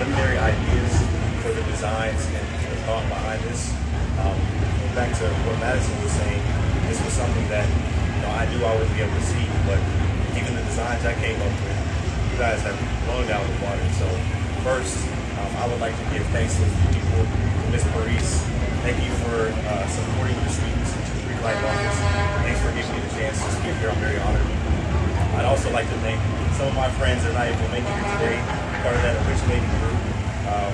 preliminary ideas for the designs and the thought behind this. Um, back to what Madison was saying, this was something that you know I knew I would be able to see, but even the designs I came up with, you guys have blown down the water. So first, um, I would like to give thanks to the people, Ms. Maurice. Thank you for uh, supporting the students into the Greek Life Office. Thanks for giving me the chance to speak here. I'm very honored. I'd also like to thank some of my friends that are not able to make it here today, part of that originating group. Um,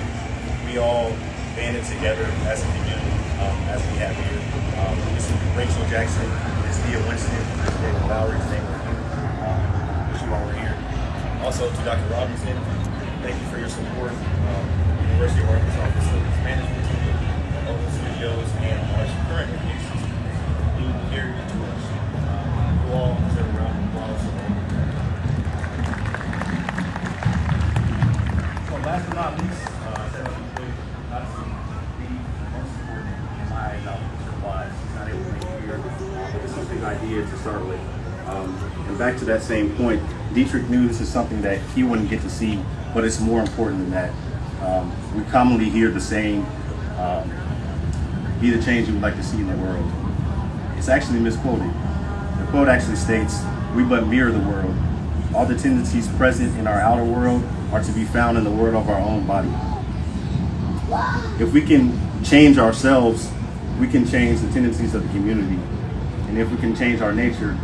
we all banded together as a community, um, as we have here. Um, this is Rachel Jackson, Ms. Thea Winston, Ms. David Lowry, thank you. Um, you all were here. Also to Dr. Robinson, thank you for your support. Um, University of Arkansas Facilities Management Team, Open Studios, and our current applications, including here to us. You all deserve a round of applause. So last but not least, uh, said real quick, obviously the most important in my eyes out of wise is not able to make it here. Uh, but it's something I did to start with. Um, and back to that same point, Dietrich knew this is something that he wouldn't get to see, but it's more important than that. Um, we commonly hear the saying, um, be the change you would like to see in the world. It's actually misquoted. The quote actually states, we but mirror the world. All the tendencies present in our outer world are to be found in the world of our own body. If we can change ourselves, we can change the tendencies of the community. And if we can change our nature,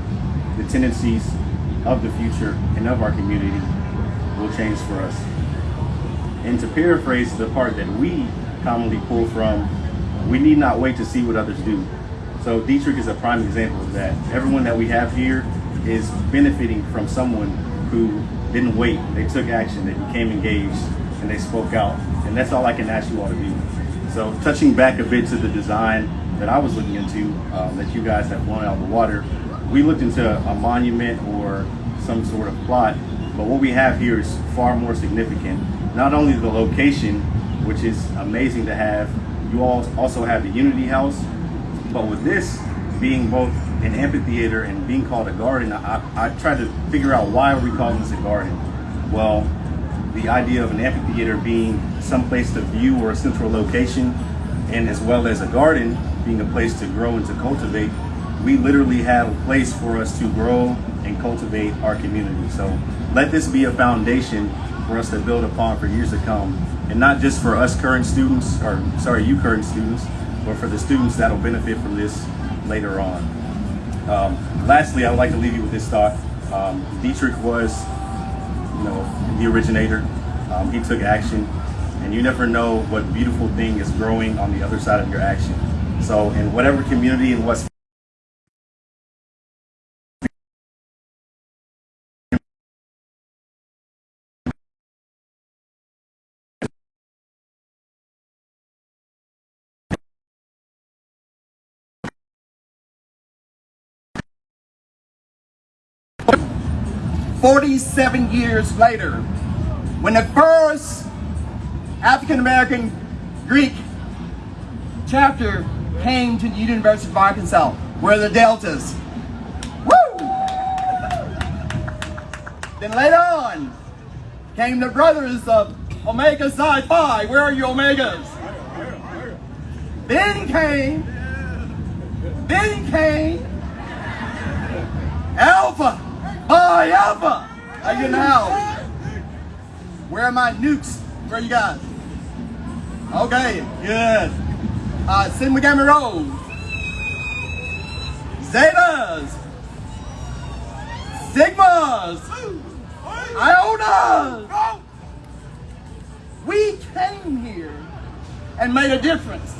the tendencies of the future and of our community will change for us. And to paraphrase the part that we commonly pull from, we need not wait to see what others do. So Dietrich is a prime example of that. Everyone that we have here is benefiting from someone who didn't wait. They took action, they became engaged, and they spoke out. And that's all I can ask you all to do. So touching back a bit to the design that I was looking into, um, that you guys have blown out of the water, we looked into a monument or some sort of plot, but what we have here is far more significant. Not only the location, which is amazing to have, you all also have the Unity House, but with this being both an amphitheater and being called a garden, I, I tried to figure out why are we calling this a garden? Well, the idea of an amphitheater being some place to view or a central location, and as well as a garden being a place to grow and to cultivate, we literally have a place for us to grow and cultivate our community. So let this be a foundation for us to build upon for years to come. And not just for us current students, or sorry, you current students, but for the students that'll benefit from this later on. Um, lastly, I would like to leave you with this thought. Um, Dietrich was, you know, the originator. Um, he took action, and you never know what beautiful thing is growing on the other side of your action. So in whatever community and what's Forty-seven years later, when the first African American Greek chapter came to the University of Arkansas, where the Deltas. Woo! Then later on came the brothers of Omega Psi Phi. Where are you Omegas? Then came, then came Alpha Phi Alpha. Are you now? Where are my nukes? Where are you guys? Okay, good. Uh, Gamma Rho. Zetas. Sigmas. Iotas. We came here and made a difference.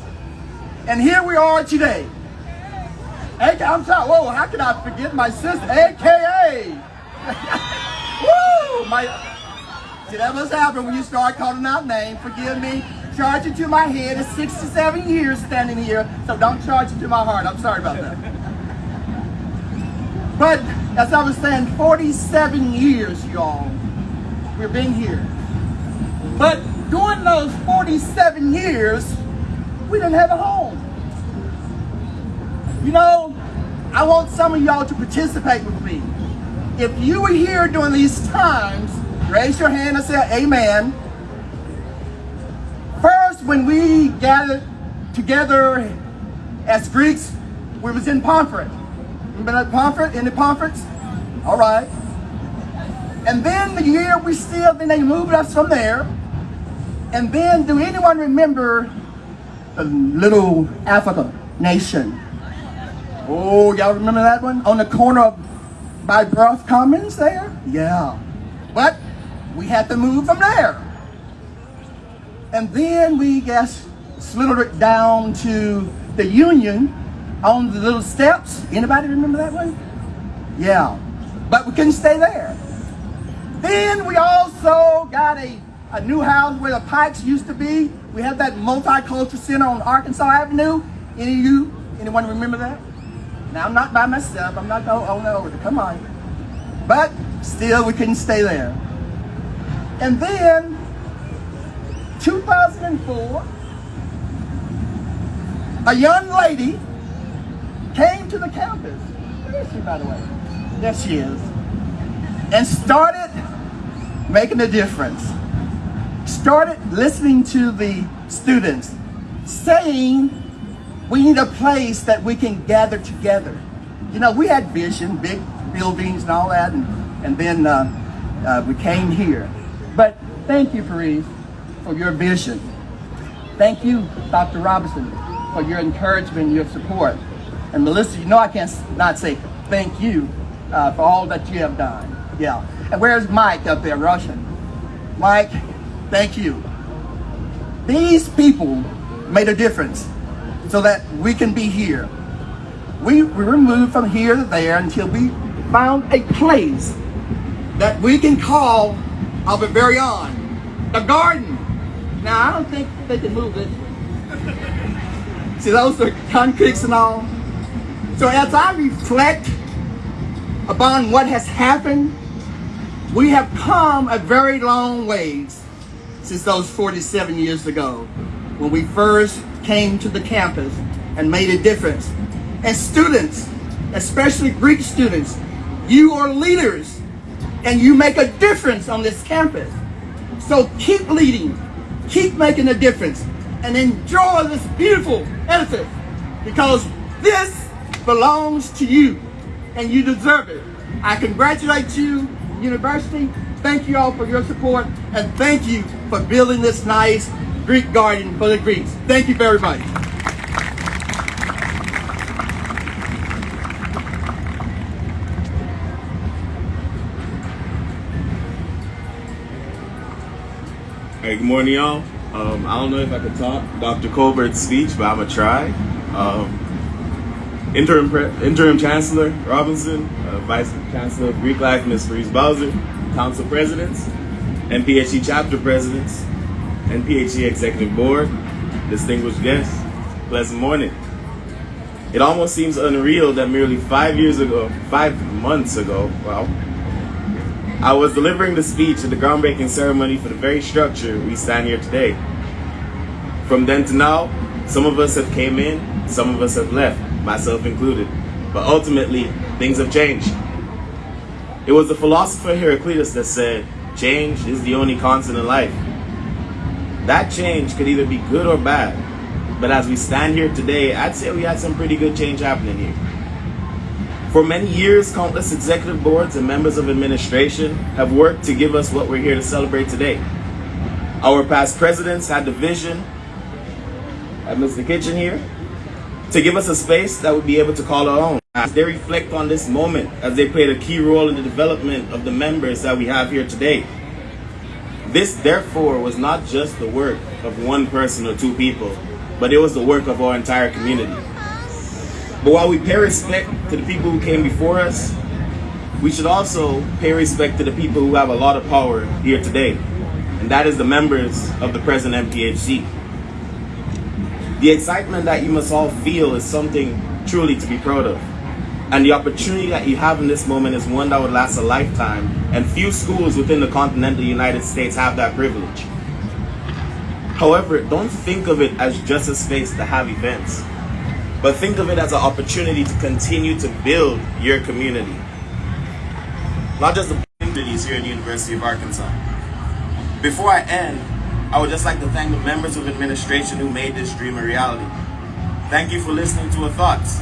And here we are today. AK, I'm sorry, whoa, how can I forget my sister, AKA? Woo! My, see, that must happen when you start calling out names. Forgive me. Charge it to my head. It's 67 years standing here, so don't charge it to my heart. I'm sorry about that. But as I was saying, 47 years, y'all, we've been here. But during those 47 years, we didn't have a home. You know, I want some of y'all to participate with me. If you were here during these times, raise your hand and say amen. When we gathered together as Greeks, we was in Pomfret. Remember that Pomfret? In the Pomfrets? All right. And then the year we still, then they moved us from there. And then, do anyone remember the little Africa nation? Oh, y'all remember that one? On the corner of by Brough Commons there? Yeah. But we had to move from there. And then we guess slithered down to the Union on the little steps. Anybody remember that one? Yeah. But we couldn't stay there. Then we also got a, a new house where the Pikes used to be. We had that multicultural center on Arkansas Avenue. Any of you, anyone remember that? Now I'm not by myself. I'm not going on over. Come on. But still, we couldn't stay there. And then 2004, a young lady came to the campus. Where is she, by the way? There she is. And started making a difference. Started listening to the students, saying, we need a place that we can gather together. You know, we had vision, big buildings and all that, and, and then uh, uh, we came here. But thank you, Paris, for your vision. Thank you, Dr. Robinson, for your encouragement, your support. And Melissa, you know I can't not say thank you uh, for all that you have done. Yeah. And where's Mike up there, Russian? Mike, thank you. These people made a difference so that we can be here. We, we were moved from here to there until we found a place that we can call our very own, the garden. Now, I don't think they can move it. See, those are concretes and all. So as I reflect upon what has happened, we have come a very long ways since those 47 years ago when we first came to the campus and made a difference. And students, especially Greek students, you are leaders and you make a difference on this campus. So keep leading, keep making a difference, and enjoy this beautiful edifice because this belongs to you and you deserve it. I congratulate you, university. Thank you all for your support and thank you for building this nice Greek garden for the Greeks. Thank you very much. Hey, good morning, y'all. Um, I don't know if I could talk Dr. Colbert's speech, but I'm gonna try. Um, interim interim Chancellor Robinson, uh, Vice Chancellor of Greek Life, Ms. Parise Bowser, Council Presidents, NPHC Chapter Presidents, NPHC Executive Board, distinguished guests, pleasant morning. It almost seems unreal that merely five years ago, five months ago, wow, I was delivering the speech at the groundbreaking ceremony for the very structure we stand here today. From then to now, some of us have came in, some of us have left, myself included. But ultimately, things have changed. It was the philosopher Heraclitus that said, change is the only constant in life. That change could either be good or bad. But as we stand here today, I'd say we had some pretty good change happening here. For many years, countless executive boards and members of administration have worked to give us what we're here to celebrate today. Our past presidents had the vision, at Mr. Kitchen here, to give us a space that would be able to call our own. As they reflect on this moment, as they played a key role in the development of the members that we have here today. This, therefore, was not just the work of one person or two people, but it was the work of our entire community. But while we pay respect to the people who came before us, we should also pay respect to the people who have a lot of power here today, and that is the members of the present NPHC. The excitement that you must all feel is something truly to be proud of. And the opportunity that you have in this moment is one that would last a lifetime, and few schools within the continental United States have that privilege. However, don't think of it as just a space to have events, but think of it as an opportunity to continue to build your community. Not just the communities here at the University of Arkansas. Before I end, I would just like to thank the members of administration who made this dream a reality. Thank you for listening to our thoughts,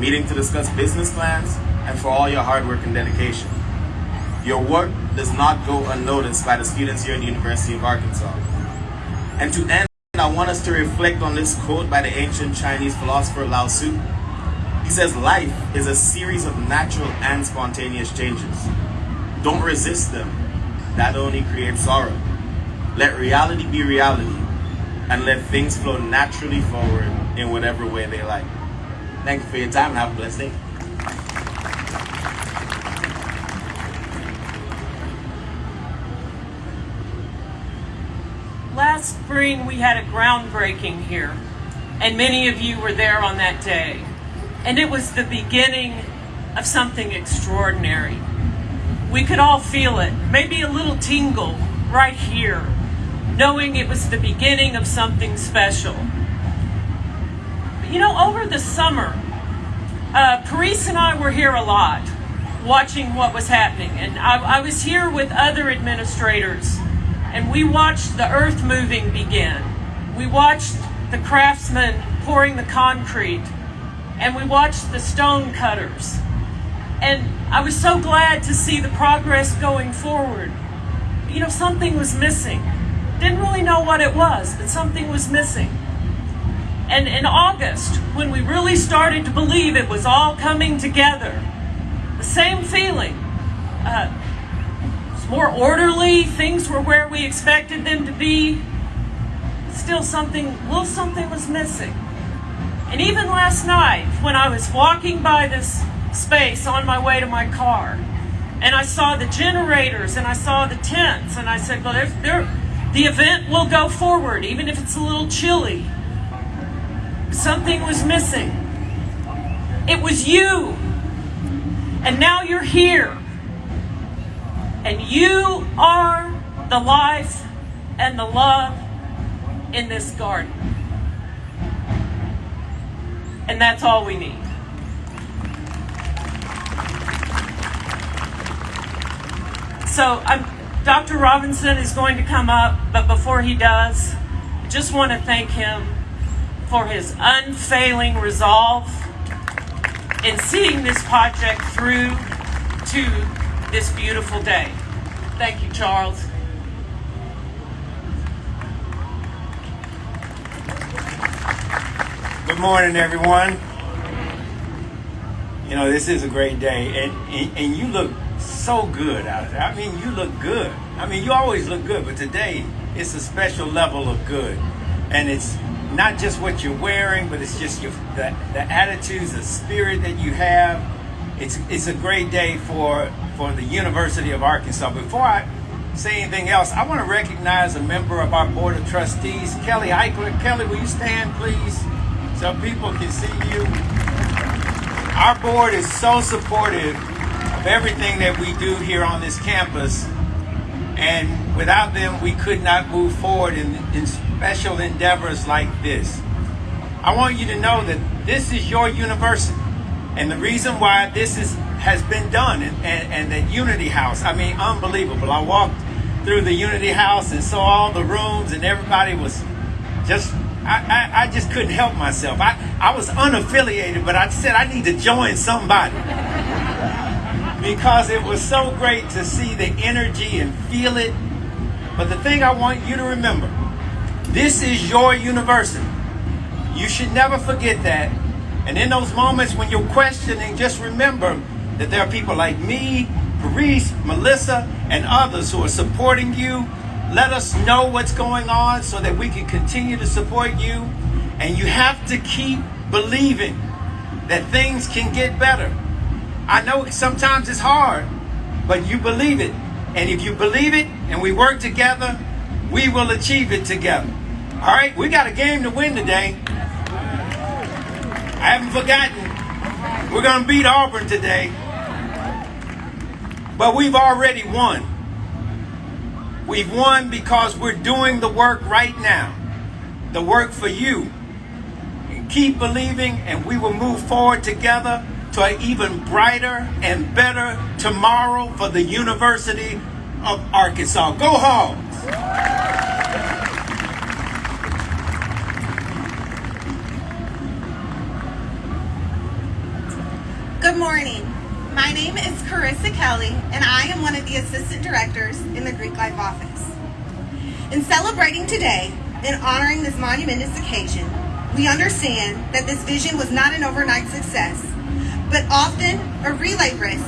meeting to discuss business plans, and for all your hard work and dedication. Your work does not go unnoticed by the students here at the University of Arkansas. And to end, I want us to reflect on this quote by the ancient Chinese philosopher Lao Tzu. He says, life is a series of natural and spontaneous changes. Don't resist them. That only creates sorrow. Let reality be reality and let things flow naturally forward in whatever way they like. Thank you for your time and have a blessed day. Last spring, we had a groundbreaking here, and many of you were there on that day. And it was the beginning of something extraordinary. We could all feel it, maybe a little tingle right here, knowing it was the beginning of something special. You know, over the summer, uh, Paris and I were here a lot, watching what was happening. And I, I was here with other administrators and we watched the earth moving begin. We watched the craftsmen pouring the concrete, and we watched the stone cutters. And I was so glad to see the progress going forward. You know, something was missing. Didn't really know what it was, but something was missing. And in August, when we really started to believe it was all coming together, the same feeling. Uh, more orderly. Things were where we expected them to be. Still something, little something was missing. And even last night, when I was walking by this space on my way to my car, and I saw the generators and I saw the tents, and I said, well, they're, they're, the event will go forward, even if it's a little chilly. Something was missing. It was you. And now you're here. And you are the life and the love in this garden. And that's all we need. So I'm, Dr. Robinson is going to come up, but before he does, I just want to thank him for his unfailing resolve in seeing this project through to this beautiful day. Thank you, Charles. Good morning, everyone. You know, this is a great day, and, and, and you look so good out there. I mean, you look good. I mean, you always look good, but today it's a special level of good. And it's not just what you're wearing, but it's just your, the, the attitudes, the spirit that you have. It's, it's a great day for for the University of Arkansas. Before I say anything else, I want to recognize a member of our Board of Trustees, Kelly Eichler. Kelly, will you stand, please, so people can see you? Our board is so supportive of everything that we do here on this campus, and without them, we could not move forward in, in special endeavors like this. I want you to know that this is your university, and the reason why this is has been done and, and, and the Unity House. I mean, unbelievable. I walked through the Unity House and saw all the rooms and everybody was just, I, I, I just couldn't help myself. I, I was unaffiliated, but I said I need to join somebody. because it was so great to see the energy and feel it. But the thing I want you to remember, this is your university. You should never forget that. And in those moments when you're questioning, just remember that there are people like me, Paris, Melissa, and others who are supporting you. Let us know what's going on so that we can continue to support you. And you have to keep believing that things can get better. I know sometimes it's hard, but you believe it. And if you believe it and we work together, we will achieve it together. All right, we got a game to win today. I haven't forgotten. We're going to beat Auburn today. But we've already won. We've won because we're doing the work right now, the work for you. And keep believing, and we will move forward together to an even brighter and better tomorrow for the University of Arkansas. Go Hawks! Good morning. My name is Carissa Kelly, and I am one of the assistant directors in the Greek Life office. In celebrating today and honoring this monumentous occasion, we understand that this vision was not an overnight success, but often a relay race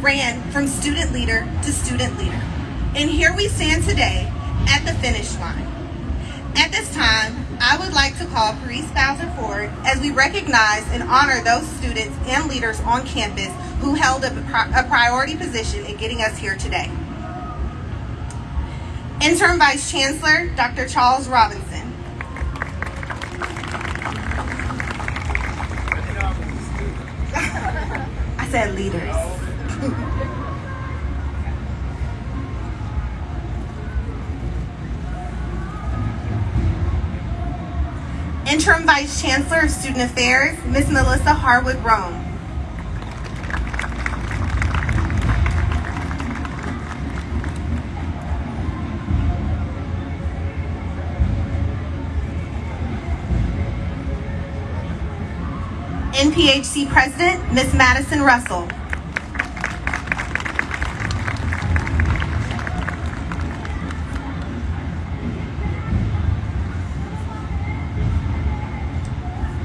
ran from student leader to student leader. And here we stand today at the finish line. At this time, I would like to call Parise Bowser forward as we recognize and honor those students and leaders on campus who held a, a priority position in getting us here today. Interim Vice Chancellor, Dr. Charles Robinson. I said leaders. Interim Vice Chancellor of Student Affairs, Ms. Melissa Harwood Rom. NPHC President, Ms. Madison Russell.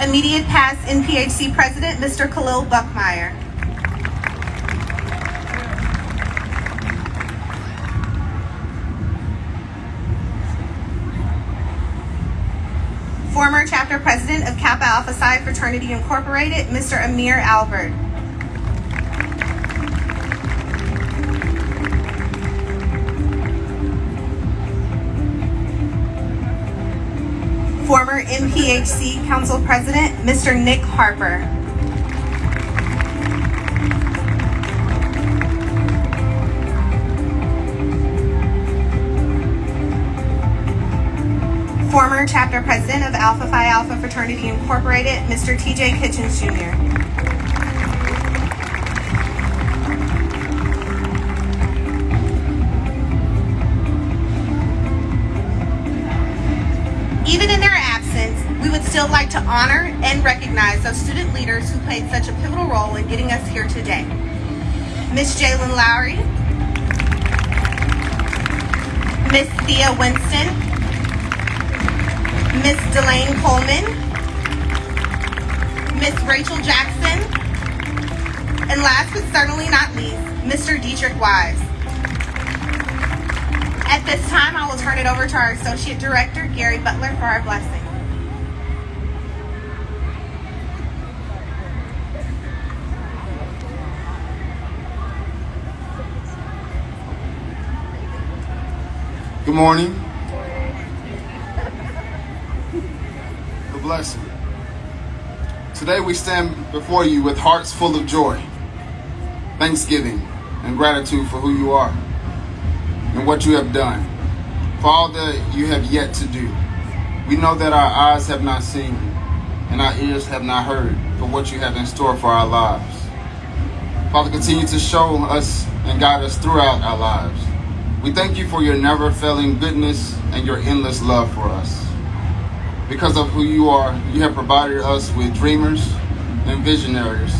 Immediate past NPHC President, Mr. Khalil Buckmeyer. Former chapter president of Kappa Alpha Psi Fraternity Incorporated, Mr. Amir Albert. NPHC Council President, Mr. Nick Harper. Former chapter president of Alpha Phi Alpha Fraternity Incorporated, Mr. TJ Kitchens Jr. still like to honor and recognize those student leaders who played such a pivotal role in getting us here today. Miss Jalen Lowry, Miss Thea Winston, Miss Delane Coleman, Miss Rachel Jackson, and last but certainly not least, Mr. Dietrich Wise. At this time, I will turn it over to our Associate Director, Gary Butler, for our blessing. Good morning. God blessing. Today we stand before you with hearts full of joy, thanksgiving, and gratitude for who you are and what you have done, for all that you have yet to do. We know that our eyes have not seen and our ears have not heard for what you have in store for our lives. Father, continue to show us and guide us throughout our lives. We thank you for your never failing goodness and your endless love for us. Because of who you are, you have provided us with dreamers and visionaries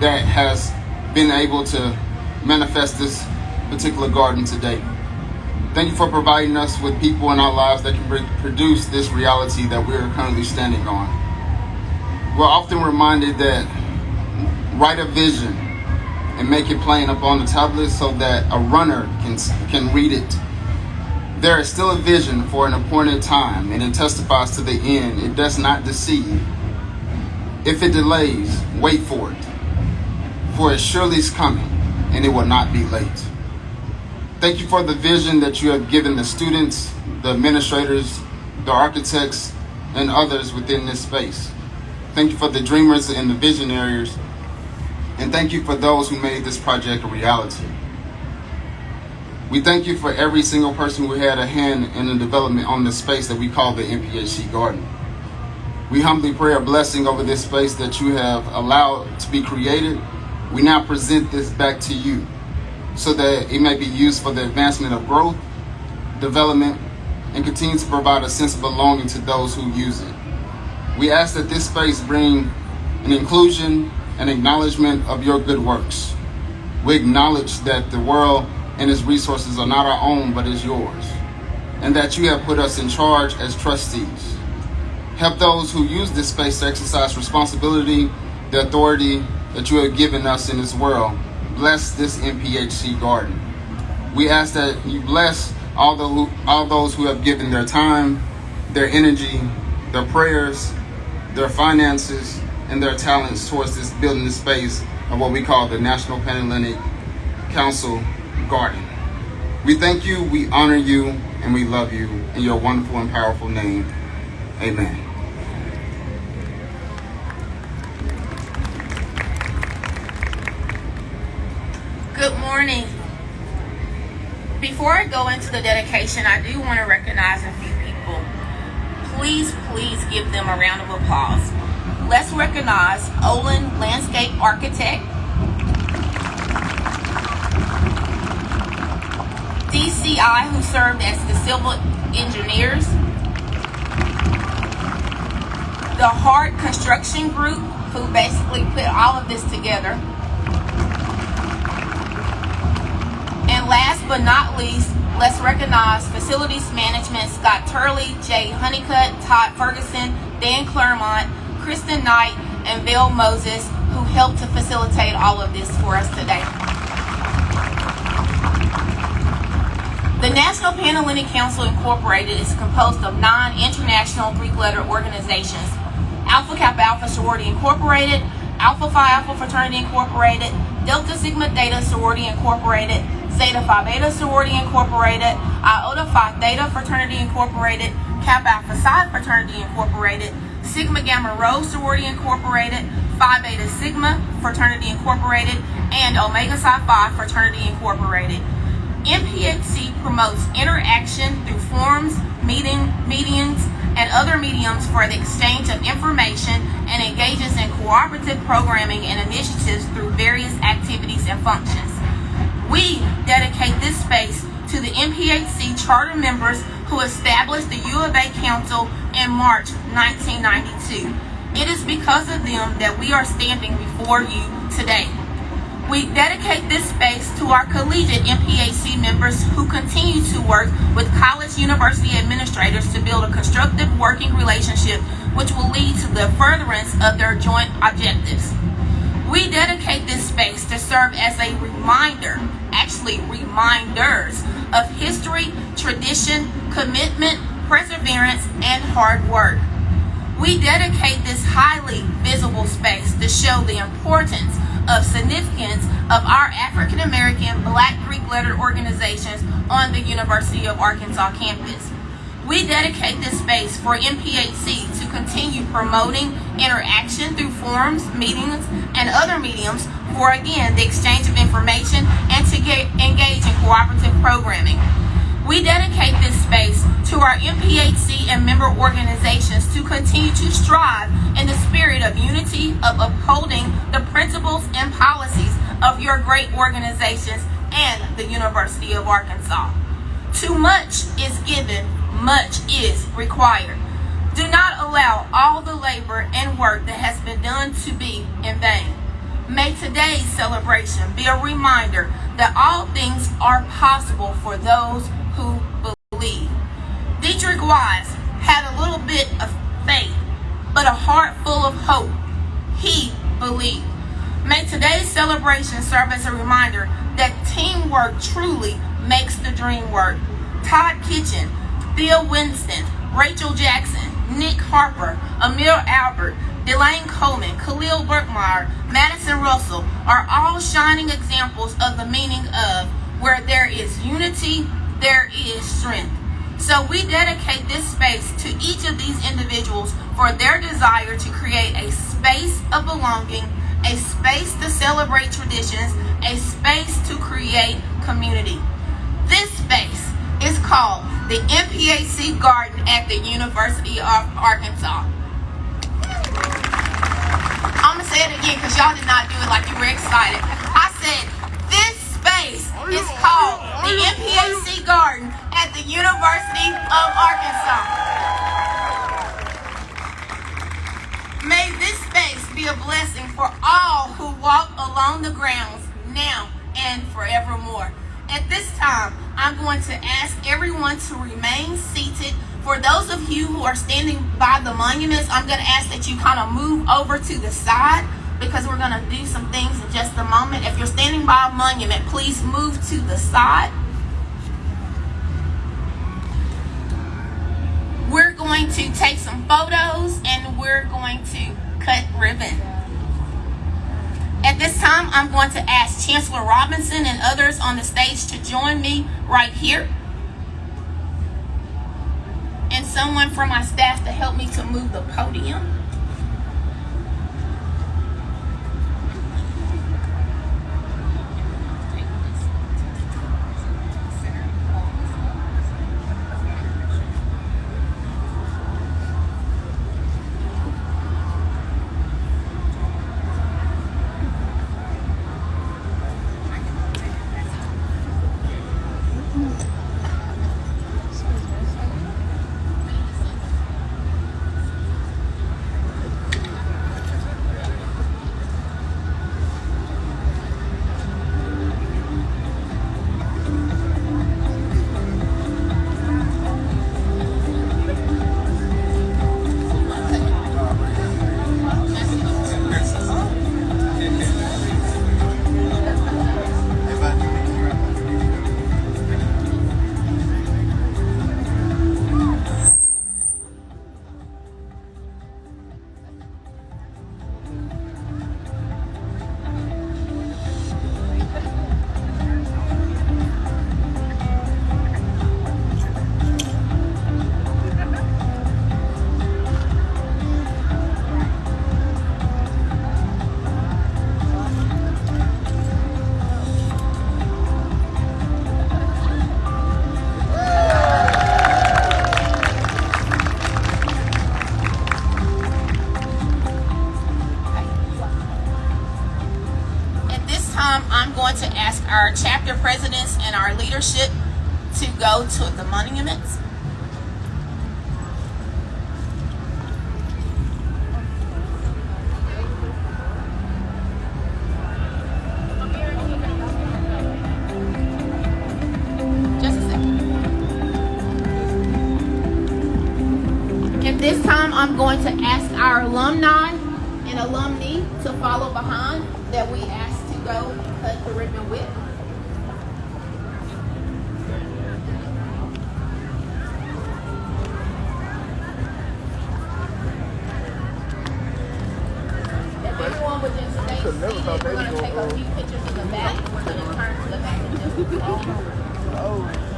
that has been able to manifest this particular garden today. Thank you for providing us with people in our lives that can produce this reality that we're currently standing on. We're often reminded that write a vision and make it plain up on the tablet so that a runner can can read it. There is still a vision for an appointed time, and it testifies to the end. It does not deceive. If it delays, wait for it, for it surely is coming, and it will not be late. Thank you for the vision that you have given the students, the administrators, the architects, and others within this space. Thank you for the dreamers and the visionaries and thank you for those who made this project a reality. We thank you for every single person who had a hand in the development on the space that we call the NPHC Garden. We humbly pray a blessing over this space that you have allowed to be created. We now present this back to you so that it may be used for the advancement of growth, development, and continue to provide a sense of belonging to those who use it. We ask that this space bring an inclusion an acknowledgement of your good works. We acknowledge that the world and its resources are not our own, but is yours, and that you have put us in charge as trustees. Help those who use this space to exercise responsibility, the authority that you have given us in this world. Bless this NPHC garden. We ask that you bless all, the all those who have given their time, their energy, their prayers, their finances, and their talents towards this building the space of what we call the National Panhellenic Council Garden. We thank you, we honor you, and we love you in your wonderful and powerful name. Amen. Good morning. Before I go into the dedication, I do want to recognize a few people. Please, please give them a round of applause. Let's recognize Olin Landscape Architect, DCI, who served as the civil engineers, the Hart Construction Group, who basically put all of this together. And last but not least, let's recognize Facilities Management Scott Turley, Jay Honeycutt, Todd Ferguson, Dan Claremont, Kristen Knight, and Bill Moses, who helped to facilitate all of this for us today. The National Panhellenic Council Incorporated is composed of nine international Greek letter organizations. Alpha Kappa Alpha Sorority Incorporated, Alpha Phi Alpha Fraternity Incorporated, Delta Sigma Theta Sorority Incorporated, Zeta Phi Beta Sorority Incorporated, Iota Phi Theta Fraternity Incorporated, Kappa Alpha Psi Fraternity Incorporated, Sigma Gamma Rho Sorority Incorporated, Phi Beta Sigma Fraternity Incorporated, and Omega Psi Phi Fraternity Incorporated. NPHC promotes interaction through forums, meeting, meetings, and other mediums for the exchange of information and engages in cooperative programming and initiatives through various activities and functions. We dedicate this space to the NPHC charter members who established the U of A Council in March 1992. It is because of them that we are standing before you today. We dedicate this space to our collegiate NPHC members who continue to work with college university administrators to build a constructive working relationship which will lead to the furtherance of their joint objectives. We dedicate this space to serve as a reminder, actually reminders, of history, tradition, commitment, perseverance, and hard work. We dedicate this highly visible space to show the importance of significance of our African American Black Greek letter organizations on the University of Arkansas campus. We dedicate this space for NPHC to continue promoting interaction through forums, meetings, and other mediums for, again, the exchange of information and to get, engage in cooperative programming. We dedicate this space to our NPHC and member organizations to continue to strive in the spirit of unity, of upholding the principles and policies of your great organizations and the University of Arkansas. Too much is given, much is required. Do not allow all the labor and work that has been done to be in vain. May today's celebration be a reminder that all things are possible for those who believe. Dietrich Wise had a little bit of faith, but a heart full of hope. He believed. May today's celebration serve as a reminder that teamwork truly makes the dream work. Todd Kitchen, Thea Winston, Rachel Jackson, Nick Harper, Amir Albert, Delane Coleman, Khalil Burkmeyer, Madison Russell are all shining examples of the meaning of where there is unity, there is strength. So we dedicate this space to each of these individuals for their desire to create a space of belonging, a space to celebrate traditions, a space to create community. This space is called the NPHC Garden at the University of Arkansas. I'm gonna say it again because y'all did not do it like you were excited. I said this space is called the NPHC Garden at the University of Arkansas. May this space be a blessing for all who walk along the grounds now and forevermore. At this time, I'm going to ask everyone to remain seated. For those of you who are standing by the monuments, I'm going to ask that you kind of move over to the side because we're going to do some things in just a moment. If you're standing by a monument, please move to the side. We're going to take some photos and we're going to cut ribbon. This time, I'm going to ask Chancellor Robinson and others on the stage to join me right here. And someone from my staff to help me to move the podium. Leadership to go to the monuments. Just a second. At this time, I'm going to ask our alumni and alumni to follow behind that we asked to go cut the ribbon with. Just stay seated, we're going to take a few pictures of the back. We're going to turn to the back and just Okay.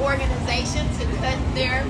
Every organization to cut their